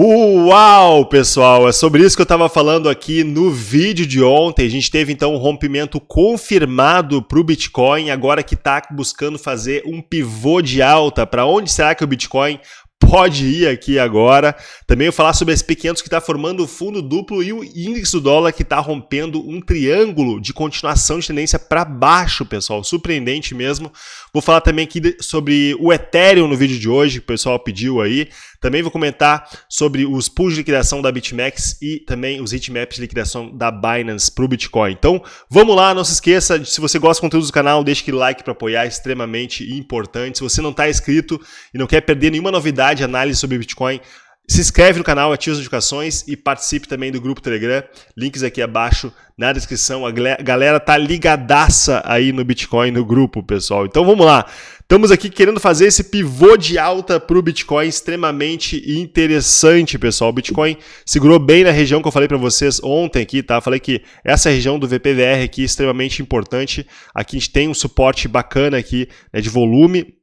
Uau, pessoal, é sobre isso que eu estava falando aqui no vídeo de ontem. A gente teve então um rompimento confirmado para o Bitcoin, agora que está buscando fazer um pivô de alta. Para onde será que o Bitcoin pode ir aqui agora. Também vou falar sobre a SP500 que está formando o fundo duplo e o índice do dólar que está rompendo um triângulo de continuação de tendência para baixo, pessoal. Surpreendente mesmo. Vou falar também aqui sobre o Ethereum no vídeo de hoje, que o pessoal pediu aí. Também vou comentar sobre os pools de liquidação da BitMEX e também os heatmaps de liquidação da Binance para o Bitcoin. Então, vamos lá, não se esqueça, se você gosta do conteúdo do canal, deixe aquele like para apoiar, é extremamente importante. Se você não está inscrito e não quer perder nenhuma novidade, análise sobre Bitcoin, se inscreve no canal, ativa as notificações e participe também do grupo Telegram. Links aqui abaixo na descrição. A galera tá ligadaça aí no Bitcoin, no grupo, pessoal. Então vamos lá. Estamos aqui querendo fazer esse pivô de alta para o Bitcoin extremamente interessante, pessoal. O Bitcoin segurou bem na região que eu falei para vocês ontem aqui, tá? Falei que essa região do VPVR aqui é extremamente importante. Aqui a gente tem um suporte bacana aqui né, de volume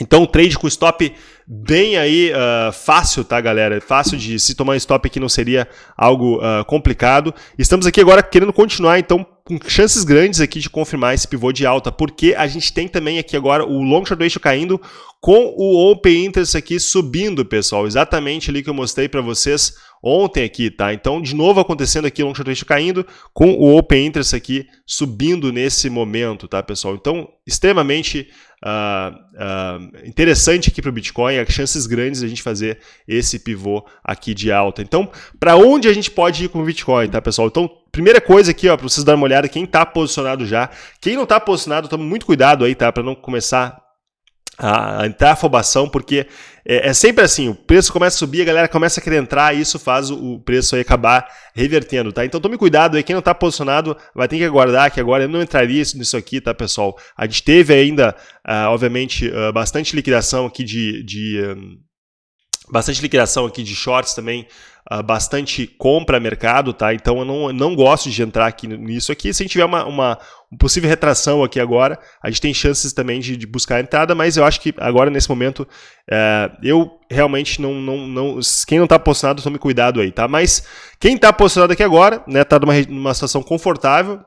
então, trade com stop bem aí uh, fácil, tá, galera? Fácil de se tomar stop aqui não seria algo uh, complicado. Estamos aqui agora querendo continuar, então, com chances grandes aqui de confirmar esse pivô de alta, porque a gente tem também aqui agora o long short ratio caindo com o open interest aqui subindo, pessoal. Exatamente ali que eu mostrei para vocês ontem aqui, tá? Então, de novo acontecendo aqui, long short ratio caindo, com o open interest aqui subindo nesse momento, tá, pessoal? Então, extremamente uh, uh, interessante aqui para o Bitcoin, há chances grandes de a gente fazer esse pivô aqui de alta. Então, para onde a gente pode ir com o Bitcoin, tá, pessoal? Então, primeira coisa aqui, ó, para vocês darem uma olhada, quem está posicionado já, quem não está posicionado, tome muito cuidado aí, tá, para não começar a entrar afobação, porque é, é, sempre assim, o preço começa a subir, a galera começa a querer entrar e isso faz o, o preço aí acabar revertendo, tá? Então tome cuidado aí, quem não está posicionado vai ter que aguardar, que agora eu não entraria nisso aqui, tá, pessoal? A gente teve ainda, uh, obviamente, uh, bastante liquidação aqui de... de bastante liquidação aqui de shorts também, uh, bastante compra mercado, tá? Então eu não, não gosto de entrar aqui nisso aqui. Se a gente tiver uma, uma, uma possível retração aqui agora, a gente tem chances também de, de buscar a entrada, mas eu acho que agora nesse momento uh, eu realmente não, não, não. Quem não está posicionado, tome cuidado aí, tá? Mas quem está posicionado aqui agora, né, tá numa, numa situação confortável,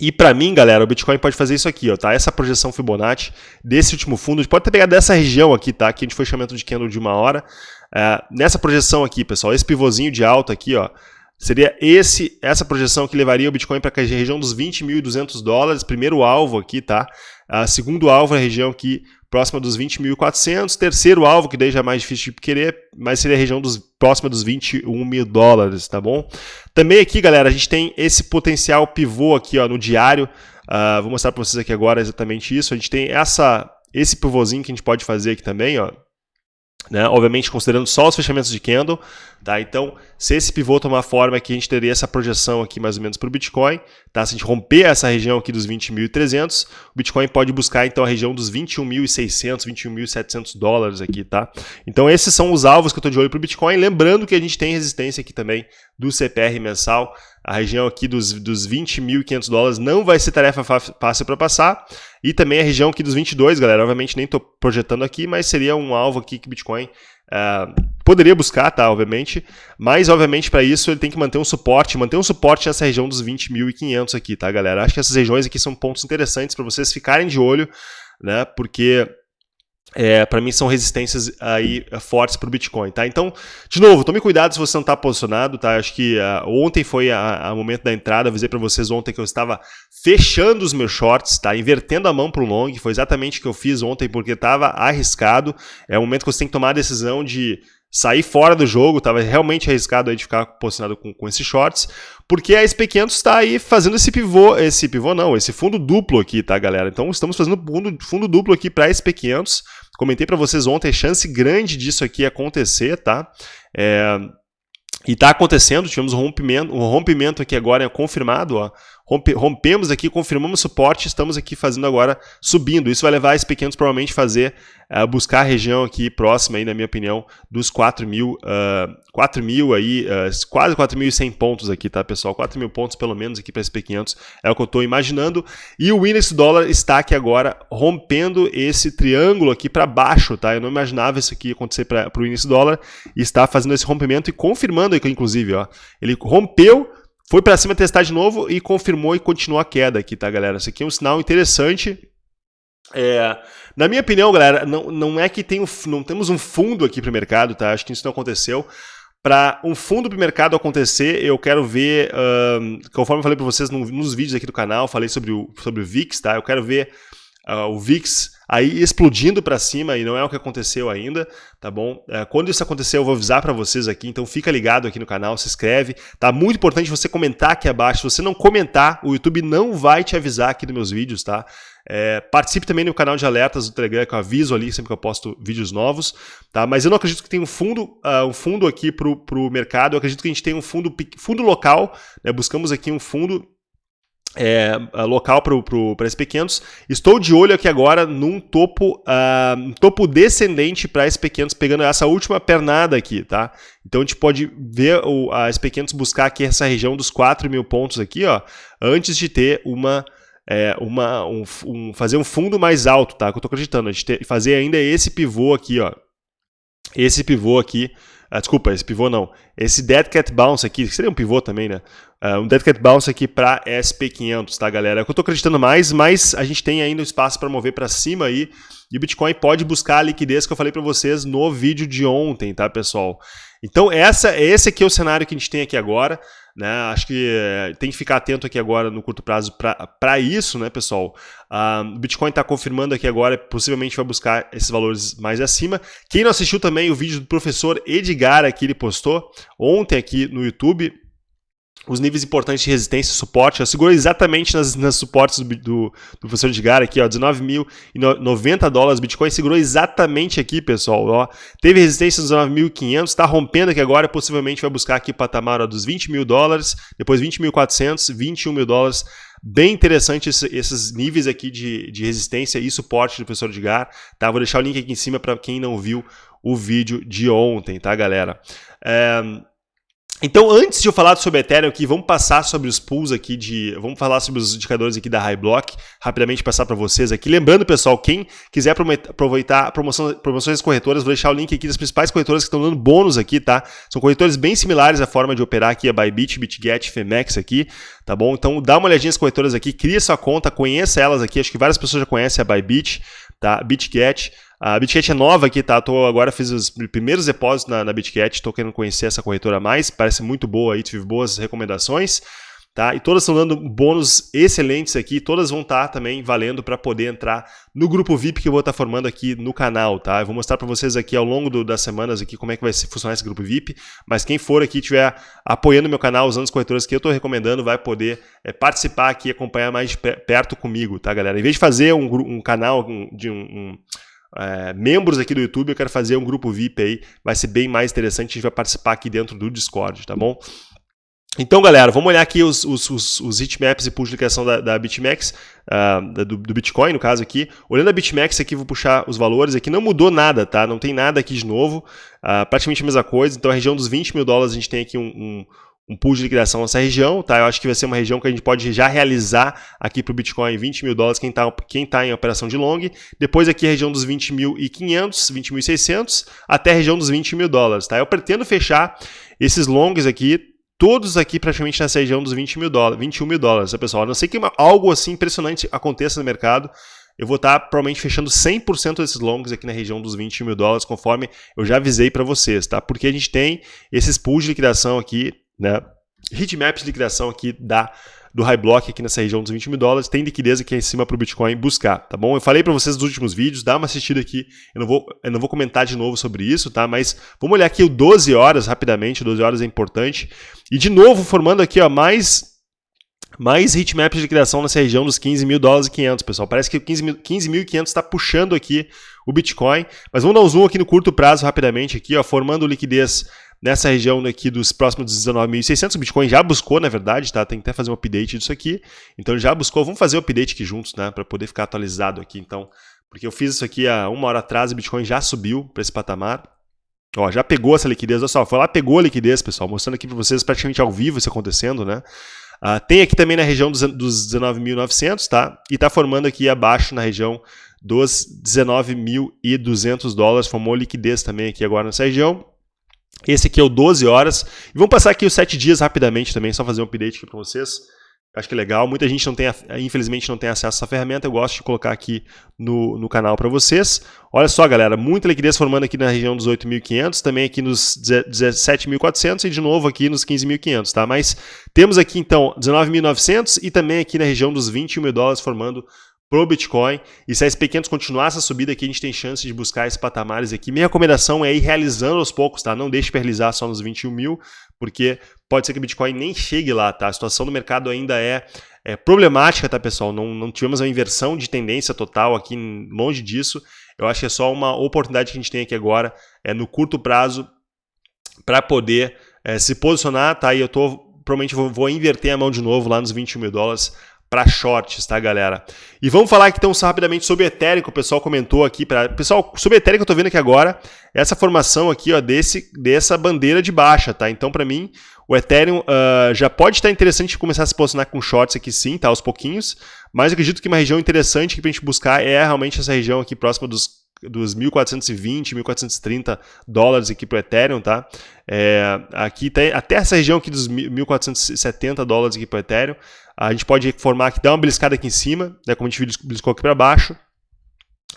e para mim, galera, o Bitcoin pode fazer isso aqui, ó, tá? Essa projeção Fibonacci desse último fundo, pode ter pegado dessa região aqui, tá? Que a gente foi chamando de candle de uma hora. É, nessa projeção aqui, pessoal, esse pivôzinho de alta aqui, ó, seria esse, essa projeção que levaria o Bitcoin para a região dos 20.200 dólares, primeiro alvo aqui, tá? A segundo alvo é a região aqui próxima dos 20.400, terceiro alvo, que daí já é mais difícil de querer, mas seria a região dos, próxima dos 21 mil dólares, tá bom? Também aqui, galera, a gente tem esse potencial pivô aqui ó, no diário, uh, vou mostrar para vocês aqui agora exatamente isso, a gente tem essa, esse pivôzinho que a gente pode fazer aqui também, ó, né? Obviamente considerando só os fechamentos de candle, tá? Então, se esse pivô tomar forma aqui, a gente teria essa projeção aqui mais ou menos para o Bitcoin, tá? Se a gente romper essa região aqui dos 20.300, o Bitcoin pode buscar então a região dos 21.600, 21.700 dólares aqui, tá? Então, esses são os alvos que eu estou de olho para o Bitcoin, lembrando que a gente tem resistência aqui também do CPR mensal, a região aqui dos, dos 20.500 dólares não vai ser tarefa fácil para passar. E também a região aqui dos 22, galera. Obviamente nem estou projetando aqui, mas seria um alvo aqui que Bitcoin uh, poderia buscar, tá? Obviamente. Mas, obviamente, para isso ele tem que manter um suporte, manter um suporte nessa região dos 20.500 aqui, tá, galera? Acho que essas regiões aqui são pontos interessantes para vocês ficarem de olho, né? Porque é, para mim são resistências aí é, fortes para o Bitcoin, tá? Então, de novo, tome cuidado se você não está posicionado, tá? Acho que uh, ontem foi o momento da entrada, avisei para vocês ontem que eu estava fechando os meus shorts, tá? Invertendo a mão para o long, foi exatamente o que eu fiz ontem porque estava arriscado. É o momento que você tem que tomar a decisão de sair fora do jogo, estava realmente arriscado aí de ficar posicionado com, com esses shorts, porque a SP500 está aí fazendo esse pivô, esse pivô não, esse fundo duplo aqui, tá, galera? Então estamos fazendo fundo, fundo duplo aqui para a SP500, Comentei para vocês ontem, chance grande disso aqui acontecer, tá? É, e está acontecendo, tivemos um rompimento, um rompimento aqui agora é confirmado, ó, rompe, rompemos aqui, confirmamos suporte, estamos aqui fazendo agora subindo. Isso vai levar esse pequenos provavelmente fazer uh, buscar a região aqui próxima aí, na minha opinião, dos 4 mil, uh, 4 mil aí, uh, quase 4.100 pontos aqui, tá, pessoal? 4 mil pontos pelo menos aqui para SP500 é o que eu estou imaginando. E o índice dólar está aqui agora rompendo esse triângulo aqui para baixo, tá? Eu não imaginava isso aqui acontecer para o índice dólar e está fazendo esse rompimento e confirmando aqui, inclusive, ó, ele rompeu foi para cima testar de novo e confirmou e continuou a queda aqui, tá, galera? Isso aqui é um sinal interessante. É, na minha opinião, galera, não, não é que tem um, não temos um fundo aqui para o mercado, tá? Acho que isso não aconteceu. Para um fundo para o mercado acontecer, eu quero ver, conforme eu falei para vocês no, nos vídeos aqui do canal, falei sobre o, sobre o VIX, tá? Eu quero ver uh, o VIX aí explodindo para cima e não é o que aconteceu ainda, tá bom? É, quando isso acontecer eu vou avisar para vocês aqui, então fica ligado aqui no canal, se inscreve, tá? Muito importante você comentar aqui abaixo, se você não comentar, o YouTube não vai te avisar aqui dos meus vídeos, tá? É, participe também no canal de alertas do Telegram, que eu aviso ali sempre que eu posto vídeos novos, tá? Mas eu não acredito que tenha um fundo, uh, um fundo aqui para o mercado, eu acredito que a gente tem um fundo, fundo local, né? buscamos aqui um fundo é, local para SP500. Estou de olho aqui agora num topo, uh, topo descendente para SP500, pegando essa última pernada aqui, tá? Então a gente pode ver o, a SP500 buscar aqui essa região dos 4 mil pontos aqui, ó, antes de ter uma... É, uma um, um, fazer um fundo mais alto, tá? Que eu estou acreditando. A gente ter, fazer ainda esse pivô aqui, ó. Esse pivô aqui ah, desculpa, esse pivô não. Esse Dead Cat Bounce aqui, que seria um pivô também, né? Uh, um Dead Cat Bounce aqui para SP500, tá, galera? É o que eu tô acreditando mais, mas a gente tem ainda espaço para mover para cima aí. E o Bitcoin pode buscar a liquidez que eu falei para vocês no vídeo de ontem, tá, pessoal? Então, essa, esse aqui é o cenário que a gente tem aqui agora. Né? Acho que eh, tem que ficar atento aqui agora no curto prazo para isso, né, pessoal? Uh, o Bitcoin está confirmando aqui agora, possivelmente vai buscar esses valores mais acima. Quem não assistiu também o vídeo do professor Edgar aqui, ele postou ontem aqui no YouTube, os níveis importantes de resistência e suporte. Eu seguro exatamente nas, nas suportes do, do, do professor Edgar aqui, ó, 19.090 dólares. Bitcoin segurou exatamente aqui, pessoal. Ó. Teve resistência nos 19.500, está rompendo aqui agora, possivelmente vai buscar aqui o patamar ó, dos 20 mil dólares, depois 20.400, 21 mil dólares. Bem interessante esse, esses níveis aqui de, de resistência e suporte do professor Edgar. Tá? Vou deixar o link aqui em cima para quem não viu o vídeo de ontem, tá, galera? É... Então, antes de eu falar sobre Ethereum aqui, vamos passar sobre os pools aqui de... Vamos falar sobre os indicadores aqui da Highblock, rapidamente passar para vocês aqui. Lembrando, pessoal, quem quiser aproveitar promoção, promoções corretoras, vou deixar o link aqui das principais corretoras que estão dando bônus aqui, tá? São corretores bem similares à forma de operar aqui, a Bybit, BitGet, Femex aqui, tá bom? Então, dá uma olhadinha nas corretoras aqui, cria sua conta, conheça elas aqui, acho que várias pessoas já conhecem a Bybit, tá? BitGet, a BitGet é nova aqui, tá? Tô agora fiz os primeiros depósitos na, na BitGet, estou querendo conhecer essa corretora mais, parece muito boa aí, tive boas recomendações. Tá? E todas estão dando bônus excelentes aqui, todas vão estar tá também valendo para poder entrar no grupo VIP que eu vou estar tá formando aqui no canal, tá? Eu vou mostrar para vocês aqui ao longo do, das semanas aqui como é que vai funcionar esse grupo VIP, mas quem for aqui estiver apoiando meu canal, usando as corretoras que eu estou recomendando, vai poder é, participar aqui e acompanhar mais de perto comigo, tá, galera? Em vez de fazer um, um canal de um, um é, membros aqui do YouTube, eu quero fazer um grupo VIP aí, vai ser bem mais interessante, a gente vai participar aqui dentro do Discord, tá bom? Então, galera, vamos olhar aqui os, os, os, os heatmaps e publicação da, da BitMEX, uh, do, do, Bitcoin, no caso aqui. Olhando a BitMEX aqui, vou puxar os valores aqui, não mudou nada, tá? Não tem nada aqui de novo, uh, praticamente a mesma coisa. Então, a região dos 20 mil dólares, a gente tem aqui um, um um pool de liquidação nessa região, tá? Eu acho que vai ser uma região que a gente pode já realizar aqui para o Bitcoin 20 mil dólares, quem está quem tá em operação de long. Depois aqui a região dos 20.500, 20.600, até a região dos 20 mil dólares, tá? Eu pretendo fechar esses longs aqui, todos aqui praticamente nessa região dos 20 mil dólares, 21 mil dólares, tá, pessoal? A não sei que algo assim impressionante aconteça no mercado, eu vou estar tá, provavelmente fechando 100% desses longs aqui na região dos 20 mil dólares, conforme eu já avisei para vocês, tá? Porque a gente tem esses pools de liquidação aqui, né? Heatmaps de liquidação aqui da, do High Block aqui nessa região dos 20 mil dólares, tem liquidez aqui em cima para o Bitcoin buscar, tá bom? Eu falei para vocês nos últimos vídeos, dá uma assistida aqui, eu não, vou, eu não vou comentar de novo sobre isso, tá? Mas vamos olhar aqui o 12 horas rapidamente, 12 horas é importante. E de novo, formando aqui ó, mais mais heatmaps de liquidação nessa região dos 15 mil dólares e 500, pessoal. Parece que o 15.500 15 está puxando aqui o Bitcoin. Mas vamos dar um zoom aqui no curto prazo rapidamente, aqui, ó, formando liquidez nessa região aqui dos próximos 19.600, o Bitcoin já buscou, na verdade, tá? Tem que até fazer um update disso aqui. Então já buscou, vamos fazer o update aqui juntos, né? Para poder ficar atualizado aqui, então. Porque eu fiz isso aqui há uma hora atrás e o Bitcoin já subiu para esse patamar. Ó, já pegou essa liquidez, olha só, foi lá, pegou a liquidez, pessoal, mostrando aqui para vocês praticamente ao vivo isso acontecendo, né? Uh, tem aqui também na região dos, dos 19.900, tá? E está formando aqui abaixo na região dos 19.200 dólares, formou liquidez também aqui agora nessa região. Esse aqui é o 12 horas. E vamos passar aqui os 7 dias rapidamente também, só fazer um update aqui para vocês. Acho que é legal. Muita gente não tem, infelizmente, não tem acesso a essa ferramenta. Eu gosto de colocar aqui no, no canal para vocês. Olha só, galera, muita liquidez formando aqui na região dos 8.500, também aqui nos 17.400 e de novo aqui nos 15.500, tá? Mas temos aqui então 19.900 e também aqui na região dos 21 mil dólares formando pro Bitcoin. E se a SP500 continuar essa subida aqui, a gente tem chance de buscar esses patamares aqui. Minha recomendação é ir realizando aos poucos, tá? Não deixe para realizar só nos 21 mil, porque pode ser que o Bitcoin nem chegue lá, tá? A situação do mercado ainda é, é problemática, tá, pessoal? Não, não tivemos uma inversão de tendência total aqui, longe disso. Eu acho que é só uma oportunidade que a gente tem aqui agora, é no curto prazo, para poder é, se posicionar, tá? E eu tô, provavelmente vou, vou inverter a mão de novo lá nos 21 mil dólares para shorts, tá, galera? E vamos falar aqui então rapidamente sobre o Ethereum, que o pessoal comentou aqui. Pra... Pessoal, sobre o Ethereum que eu tô vendo aqui agora, essa formação aqui, ó, desse, dessa bandeira de baixa, tá? Então, para mim, o Ethereum uh, já pode estar interessante começar a se posicionar com shorts aqui sim, tá? Aos pouquinhos. Mas eu acredito que uma região interessante para a gente buscar é realmente essa região aqui próxima dos dos 1.420, 1.430 dólares aqui para o Ethereum, tá? É, aqui tem até essa região aqui dos 1.470 dólares aqui para o Ethereum. A gente pode formar aqui, dar uma beliscada aqui em cima, né, como a gente beliscou aqui para baixo.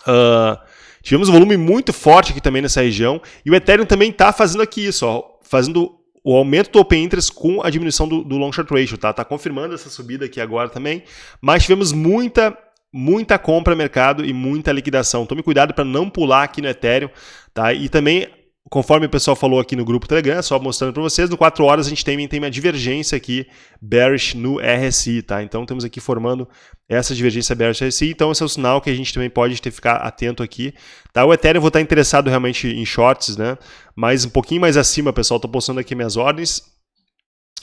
Uh, tivemos um volume muito forte aqui também nessa região. E o Ethereum também está fazendo aqui isso, ó, fazendo o aumento do Open Interest com a diminuição do, do Long Short Ratio. Tá? tá confirmando essa subida aqui agora também. Mas tivemos muita muita compra mercado e muita liquidação. Tome cuidado para não pular aqui no Ethereum, tá? E também conforme o pessoal falou aqui no grupo Telegram, só mostrando para vocês, no 4 horas a gente tem, tem uma divergência aqui bearish no RSI, tá? Então temos aqui formando essa divergência bearish RSI, então esse é o sinal que a gente também pode ter ficar atento aqui, tá? O Ethereum vou estar interessado realmente em shorts, né? Mas um pouquinho mais acima, pessoal, estou postando aqui minhas ordens,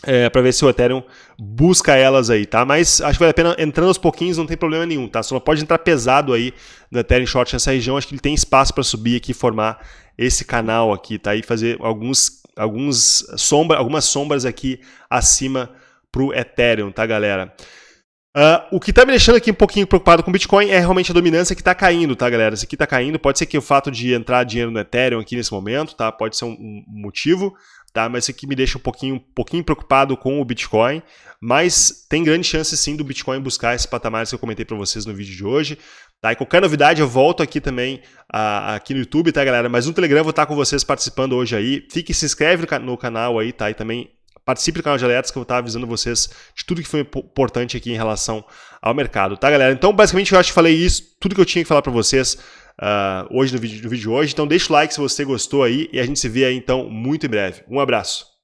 é, para ver se o Ethereum busca elas aí, tá? Mas acho que vale a pena entrando aos pouquinhos, não tem problema nenhum, tá? Só pode entrar pesado aí no Ethereum Short nessa região, acho que ele tem espaço para subir aqui e formar esse canal aqui, tá? E fazer alguns, alguns sombra, algumas sombras aqui acima para o Ethereum, tá, galera? Uh, o que está me deixando aqui um pouquinho preocupado com o Bitcoin é realmente a dominância que está caindo, tá, galera? Isso aqui está caindo. Pode ser que o fato de entrar dinheiro no Ethereum aqui nesse momento, tá? Pode ser um, um motivo, tá? Mas isso aqui me deixa um pouquinho, um pouquinho preocupado com o Bitcoin. Mas tem grande chance sim do Bitcoin buscar esses patamares que eu comentei para vocês no vídeo de hoje. Tá? E qualquer novidade eu volto aqui também uh, aqui no YouTube, tá, galera? Mas no Telegram eu vou estar com vocês participando hoje aí. Fique, se inscreve no canal aí, tá? E também participe do canal de alertas que eu vou estar avisando vocês de tudo que foi importante aqui em relação ao mercado, tá, galera? Então, basicamente, eu acho que falei isso, tudo que eu tinha que falar para vocês uh, hoje no vídeo, no vídeo de hoje. Então, deixa o like se você gostou aí e a gente se vê aí, então, muito em breve. Um abraço.